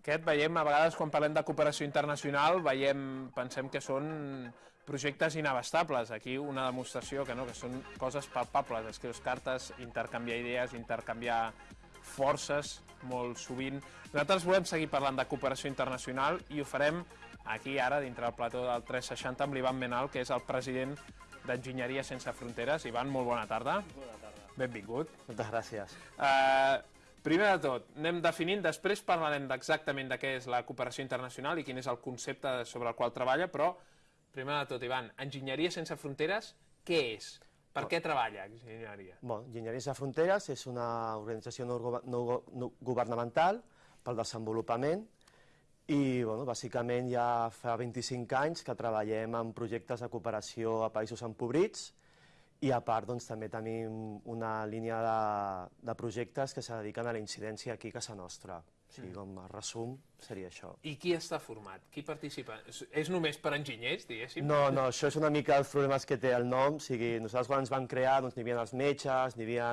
Aquest veiem, a vegades quan parlem de cooperació internacional, veiem, pensem que són projectes inabastables. Aquí una demostració que no, que són coses palpables, escrius cartes, intercanviar idees, intercanviar forces, molt sovint. Nosaltres volem seguir parlant de cooperació internacional i ho farem aquí ara, dintre del plató del 360, amb l'Ivan Menal, que és el president d'Enginyeria Sense Fronteres. Ivan, molt bona tarda. Bona tarda. Benvingut. Moltes gràcies. Uh, primer de tot, anem definint, després parlarem exactament de què és la cooperació internacional i quin és el concepte sobre el qual treballa, però primer de tot, Ivan, Enginyeria Sense Fronteres, què és? Per què treballa Enginyeria? Bon, Enginyeria Sense Fronteres és una organització no, no, no governamental pel desenvolupament i bueno, bàsicament ja fa 25 anys que treballem en projectes de cooperació a països empobrits i a part doncs, també tenim una línia de, de projectes que se dediquen a la incidència aquí a casa nostra. O sigui, com a resum, seria això. I qui està format? Qui participa? És, és només per enginyers, diguéssim? No, no, això és una mica els problemes que té el nom. O sigui, nosaltres quan ens vam crear doncs, n'hi havia els metges, n'hi havia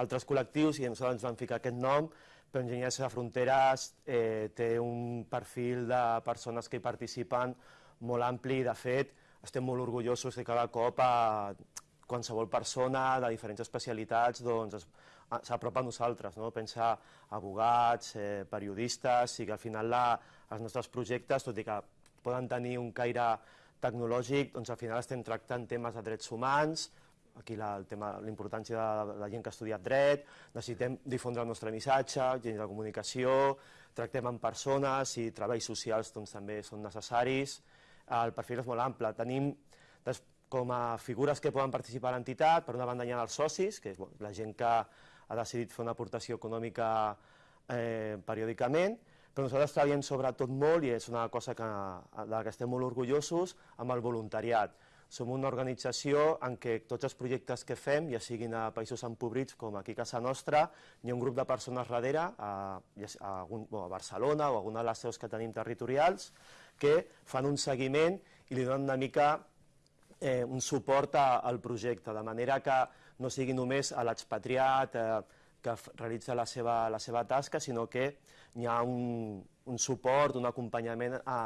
altres col·lectius i nosaltres ens vam ficar aquest nom, però Enginyers de Fronteres eh, té un perfil de persones que hi participen molt ampli. De fet, estem molt orgullosos de cada cop a, qualsevol persona de diferents especialitats doncs, s'apropa a nosaltres, no? pensa abogats, eh, periodistes, i que al final la, els nostres projectes, tot i que poden tenir un caire tecnològic, doncs al final estem tractant temes de drets humans, aquí la, el tema, la importància de la gent que ha estudiat dret, necessitem difondre el nostre missatge, gent de comunicació, tractem amb persones i treballs socials doncs, també són necessaris, el perfil és molt ample. Tenim, com a figures que poden participar a l'entitat, per una banda hi ha els socis, que és bueno, la gent que ha decidit fer una aportació econòmica eh, periòdicament, però nosaltres treballem sobretot molt, i és una cosa que, de la que estem molt orgullosos, amb el voluntariat. Som una organització en què tots els projectes que fem, ja siguin a països empobrits com aquí a casa nostra, hi ha un grup de persones darrere, a, a, a Barcelona o a alguna de les seus que tenim territorials, que fan un seguiment i li donen una mica eh, un suport a, al projecte, de manera que no sigui només a l'expatriat eh, que realitza la seva, la seva tasca, sinó que hi ha un, un suport, un acompanyament a,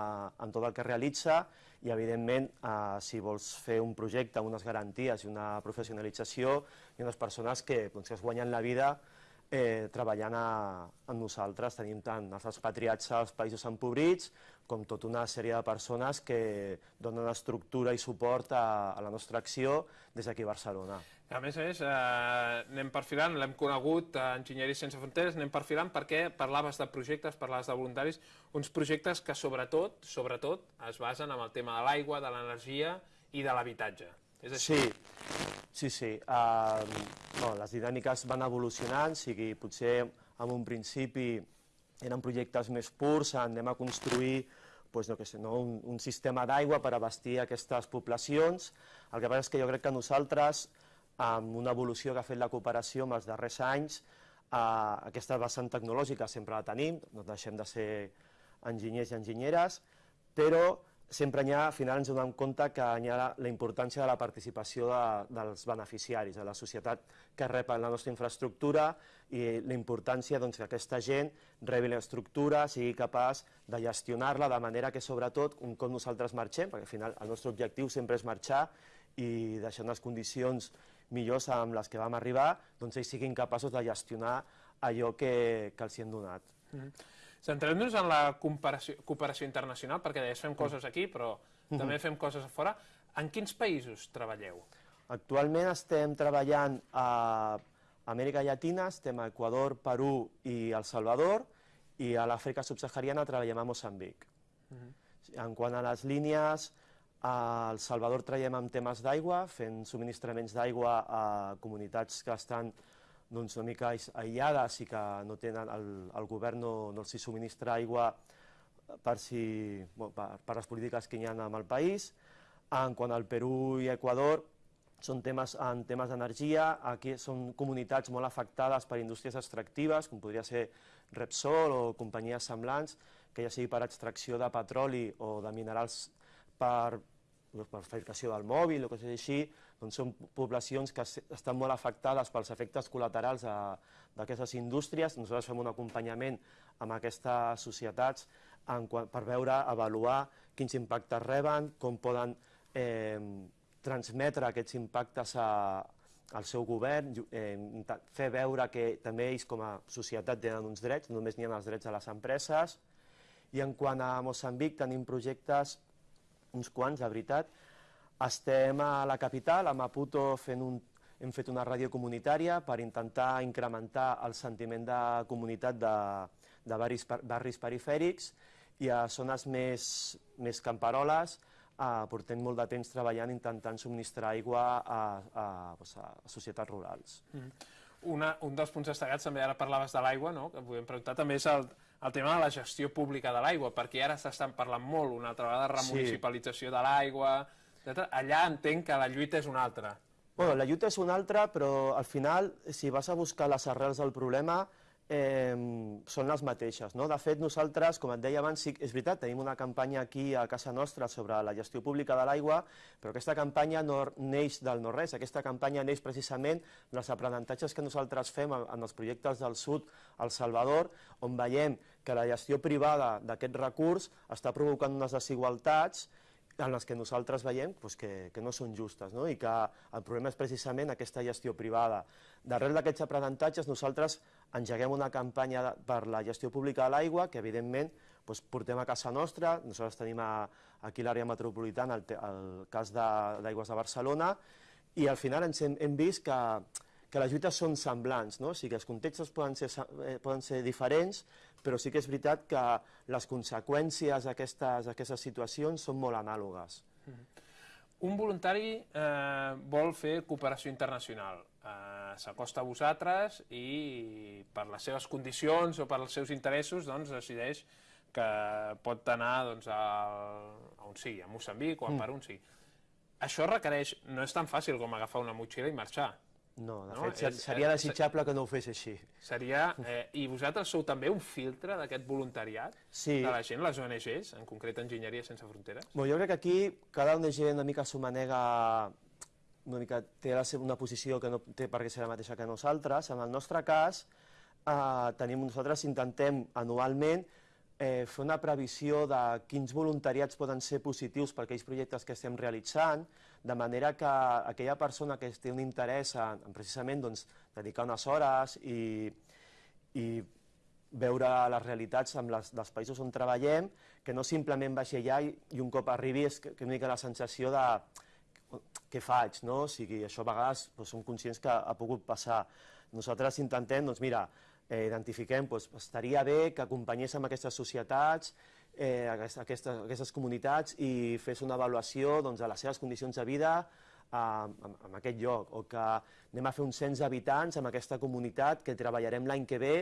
en tot el que realitza i, evidentment, eh, si vols fer un projecte unes garanties i una professionalització, ha unes persones que, doncs, que es guanyen la vida eh, treballant a, amb nosaltres. Tenim tant els expatriats als països empobrits com tota una sèrie de persones que donen estructura i suport a, a la nostra acció des d'aquí a Barcelona. A més a més, eh, anem perfilant, l'hem conegut a Enginyeria Sense Fronteres, anem perfilant perquè parlaves de projectes, parlaves de voluntaris, uns projectes que sobretot, sobretot es basen en el tema de l'aigua, de l'energia i de l'habitatge. És així? Sí, sí, sí. Uh, no, les dinàmiques van evolucionant, sigui, potser en un principi eren projectes més purs, anem a construir doncs, no, que sé, no, un, un sistema d'aigua per abastir aquestes poblacions. El que passa és que jo crec que nosaltres, amb una evolució que ha fet la cooperació en els darrers anys, eh, aquesta vessant tecnològica sempre la tenim, no deixem de ser enginyers i enginyeres, però sempre hi ha, al final ens donem compte que hi ha la, la importància de la participació de, dels beneficiaris, de la societat que rep la nostra infraestructura i la importància doncs, que aquesta gent rebi l'estructura, sigui capaç de gestionar-la de manera que sobretot un cop nosaltres marxem, perquè al final el nostre objectiu sempre és marxar i deixar unes condicions millors amb les que vam arribar, doncs ells siguin capaços de gestionar allò que, que els hi han donat. Mm -hmm. Centrem-nos en la cooperació, cooperació internacional, perquè deies fem coses aquí, però mhm. també fem coses a fora. En quins països treballeu? Actualment estem treballant a Amèrica Llatina, estem a Equador, Perú i El Salvador, i a l'Àfrica subsahariana treballem a Moçambic. -huh. En quant a les línies, a El Salvador treballem amb temes d'aigua, fent subministraments d'aigua a comunitats que estan doncs, una mica aïllades i que no tenen, el, el govern no, no els subministra aigua per, si, bueno, per, per les polítiques que hi ha en el país. En quant al Perú i Equador, són temes, en temes d'energia, aquí són comunitats molt afectades per indústries extractives, com podria ser Repsol o companyies semblants, que ja sigui per extracció de petroli o de minerals per per fabricació del mòbil o coses així, doncs són poblacions que estan molt afectades pels efectes col·laterals d'aquestes indústries. Nosaltres fem un acompanyament amb aquestes societats en, per veure, avaluar quins impactes reben, com poden eh, transmetre aquests impactes a, al seu govern, eh, fer veure que també ells com a societat tenen uns drets, no només n'hi ha els drets a les empreses, i en quant a Moçambic tenim projectes uns quants, de veritat. Estem a la capital, a Maputo, fent un, hem fet una ràdio comunitària per intentar incrementar el sentiment de comunitat de, de barris, barris perifèrics i a zones més, més camperoles eh, portem molt de temps treballant intentant subministrar aigua a, a, a, a societats rurals. Mm. Una, un dels punts destacats, també ara parlaves de l'aigua, no? que podem preguntar, també és el, el tema de la gestió pública de l'aigua, perquè ara s'estan parlant molt una altra vegada de remunicipalització sí. de l'aigua, allà entenc que la lluita és una altra. Bueno, la lluita és una altra, però al final, si vas a buscar les arrels del problema, eh, són les mateixes. No? De fet, nosaltres, com et deia abans, sí, és veritat, tenim una campanya aquí a casa nostra sobre la gestió pública de l'aigua, però aquesta campanya no neix del no-res, aquesta campanya neix precisament dels aprenentatges que nosaltres fem en els projectes del sud al Salvador, on veiem que la gestió privada d'aquest recurs està provocant unes desigualtats en les que nosaltres veiem doncs, que, que no són justes no? i que el problema és precisament aquesta gestió privada. Darrere d'aquests aprenentatges nosaltres engeguem una campanya per la gestió pública de l'aigua que evidentment doncs, portem a casa nostra, nosaltres tenim a, aquí l'àrea metropolitana el, el cas d'Aigües de, de Barcelona i al final ens hem, hem vist que, que les lluites són semblants, no? o sigui que els contextos poden ser, eh, poden ser diferents, però sí que és veritat que les conseqüències d'aquestes situacions són molt anàlogues. Mm-hmm. Un voluntari eh, vol fer cooperació internacional. Eh, S'acosta a vosaltres i per les seves condicions o per els seus interessos doncs, decideix que pot anar doncs, a, a on sigui, a Moçambic o a mm. per on sigui. Això requereix, no és tan fàcil com agafar una motxilla i marxar. No, de no? fet, és, seria desitjable que no ho fes així. Seria, eh, I vosaltres sou també un filtre d'aquest voluntariat sí. de la gent, les ONGs, en concret Enginyeria Sense Fronteres? Bon, jo crec que aquí cada ONG una mica s'ho manega una mica té la seva, una posició que no té per què ser la mateixa que nosaltres. En el nostre cas, eh, tenim, nosaltres intentem anualment eh, fer una previsió de quins voluntariats poden ser positius per aquells projectes que estem realitzant, de manera que aquella persona que té un interès en, en precisament doncs, dedicar unes hores i, i veure les realitats amb les, dels països on treballem, que no simplement baixi allà i, i un cop arribi és que, que una mica la sensació de què faig, no? O sigui, això a vegades doncs, som conscients que ha pogut passar. Nosaltres intentem, doncs mira, eh, identifiquem, doncs, estaria bé que acompanyéssim aquestes societats, eh, aquestes, aquestes comunitats i fes una avaluació doncs, de les seves condicions de vida en, en aquest lloc, o que anem a fer un cens d'habitants amb aquesta comunitat que treballarem l'any que ve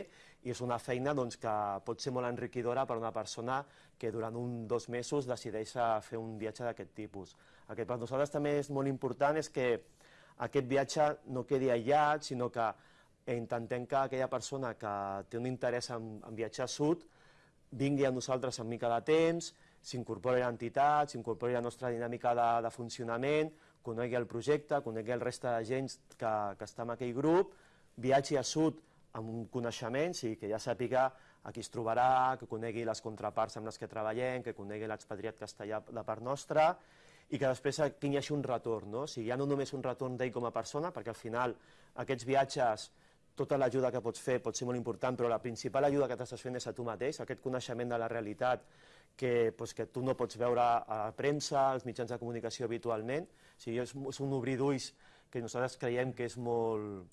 i és una feina doncs, que pot ser molt enriquidora per a una persona que durant un dos mesos decideix fer un viatge d'aquest tipus. El que per nosaltres també és molt important és que aquest viatge no quedi aïllat, sinó que intentem que aquella persona que té un interès en, en viatjar a sud vingui a nosaltres en mica de temps, s'incorpori a l'entitat, s'incorpori a la nostra dinàmica de, de funcionament, conegui el projecte, conegui el reste de gent que, que està en aquell grup, viatgi a sud amb un coneixement, sí, que ja sàpiga a qui es trobarà, que conegui les contraparts amb les que treballem, que conegui l'expatriat allà de part nostra, i que després tingui així un retorn, no? O sigui, ja no només un retorn d'ell com a persona, perquè al final aquests viatges tota l'ajuda que pots fer pot ser molt important, però la principal ajuda que t'estàs fent és a tu mateix, aquest coneixement de la realitat que, pues, que tu no pots veure a la premsa, als mitjans de comunicació habitualment. O sigui, és, és un obrir d'ulls que nosaltres creiem que és molt,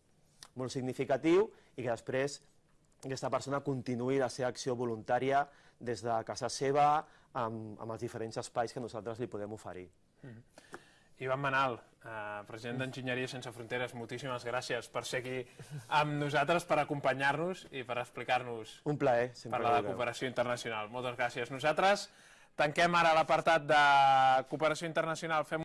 molt significatiu i que després aquesta persona continuï la seva acció voluntària des de casa seva amb, amb els diferents espais que nosaltres li podem oferir. Mm -hmm. Ivan Manal, eh, president d'Enginyeria Sense Fronteres, moltíssimes gràcies per ser aquí amb nosaltres, per acompanyar-nos i per explicar-nos... Un plaer. Parlar de cooperació internacional. Moltes gràcies. Nosaltres tanquem ara l'apartat de cooperació internacional. Fem